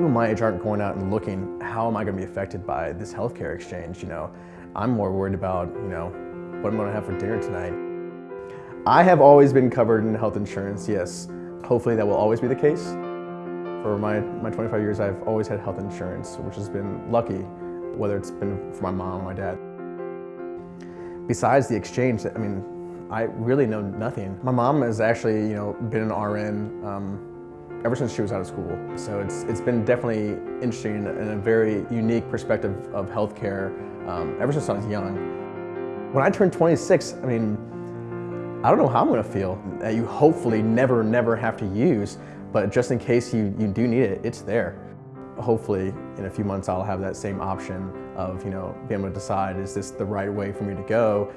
people my age aren't going out and looking, how am I going to be affected by this healthcare exchange? You know, I'm more worried about, you know, what I'm going to have for dinner tonight. I have always been covered in health insurance, yes. Hopefully that will always be the case. For my, my 25 years, I've always had health insurance, which has been lucky, whether it's been for my mom or my dad. Besides the exchange, I mean, I really know nothing. My mom has actually, you know, been an RN um, ever since she was out of school. So it's, it's been definitely interesting and a very unique perspective of healthcare um, ever since I was young. When I turned 26, I mean, I don't know how I'm gonna feel that you hopefully never, never have to use, but just in case you, you do need it, it's there. Hopefully in a few months I'll have that same option of, you know, being able to decide is this the right way for me to go